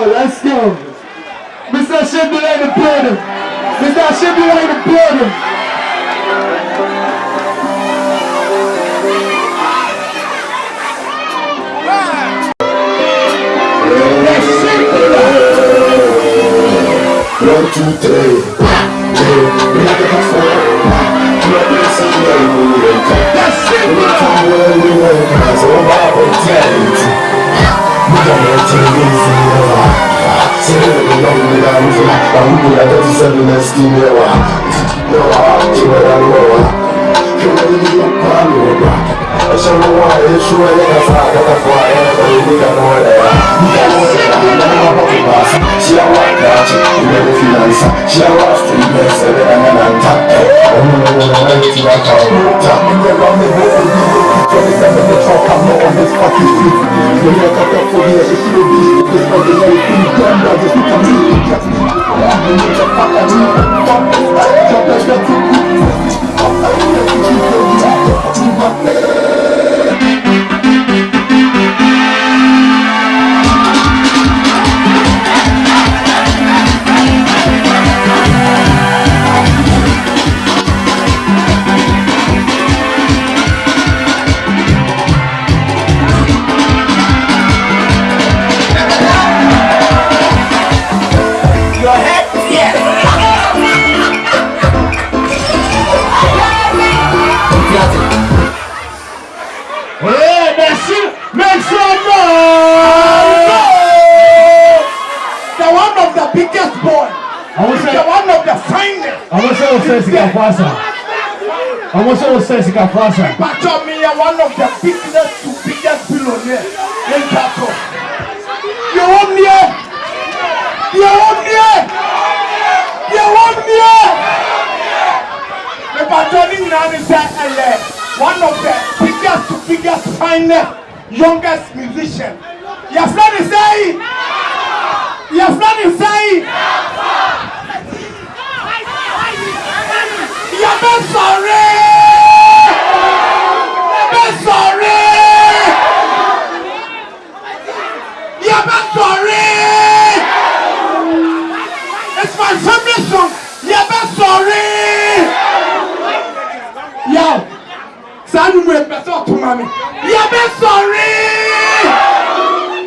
let's go. Mr. Shimbula in the building. Mr. Shimbula in the building. One, two, three. A got that seven let's do it. No, I'll do it. I know. Come on, you got power, rock. I show you why it's true. I got fire, got the fire. We got no idea. We got no idea. She a white girl, she never feel answer. She a rock sẹ́ wọ́n sẹ́ sika fasa. Àwọn sẹ́ wọ́n sẹ́ sika fasa. Pacho me are one of the biggest to biggest billionaire in Pacho. You want me? You want me? You want me? The Pacho ni nani say ele. One of the biggest to biggest finest youngest musician. Your friend is saying. Your friend is saying. sọ̀rí. Ẹ̀mí sọ̀rí. Yẹ̀mí sọ̀rí. It's my family song. Yẹ̀mí sọ̀rí. Yàwó, sáà ni mo ẹ̀pẹ̀ sọ̀ tó ma mi. Yẹ̀mí sọ̀rí.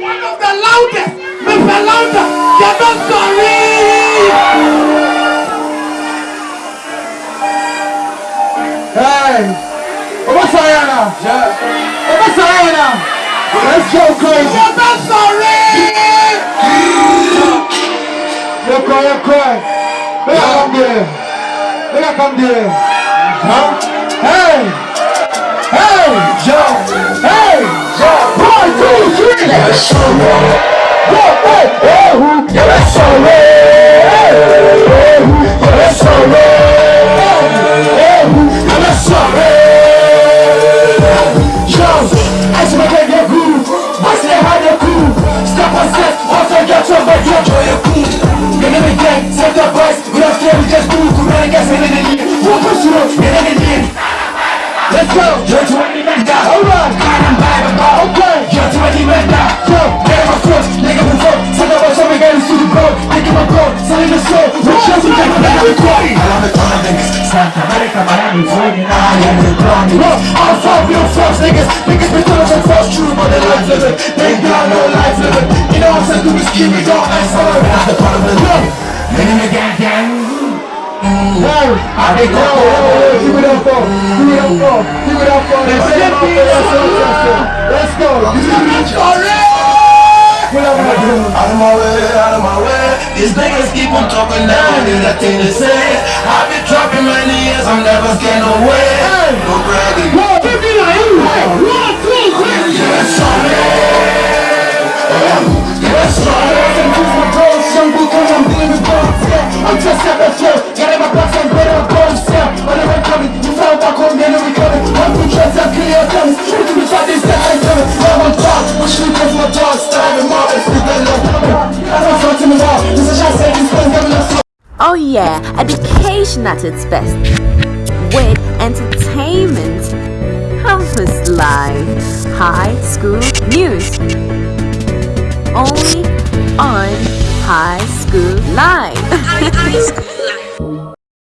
One of the loudest, Mr. Louder, Yẹ̀mí sorry. Sorry. Hey, Oba Sayana. Oba Sayana. Let's go crazy. You're not sorry. You cry, you cry. Make I come there. I come there. Huh? Hey. Hey. Yo. Hey. Yo. One, two, three. Yes, Go, hey, hey, who? Yes, sorry. Hey, I'm from real force, niggas. Niggas been telling us a false true, they life living. They got no life living. You know I'm saying? Do this, keep going. I'm sorry. That's the part of it. Look. Nigga, gang, gang. Hey, I think go. Give it up give it up give it up. Let's go. Pull up my dude. Out of my way, out of my way. These niggas keep on talking, never do that thing to say. I've been dropping many years, I'm never scared no way. No bragging. One, two, three, one, two, three. Yes, sorry. Yes. I'm just at the floor, got my box and better Oh yeah, education at its best. With entertainment, campus life, high school news. Only on on High School Live.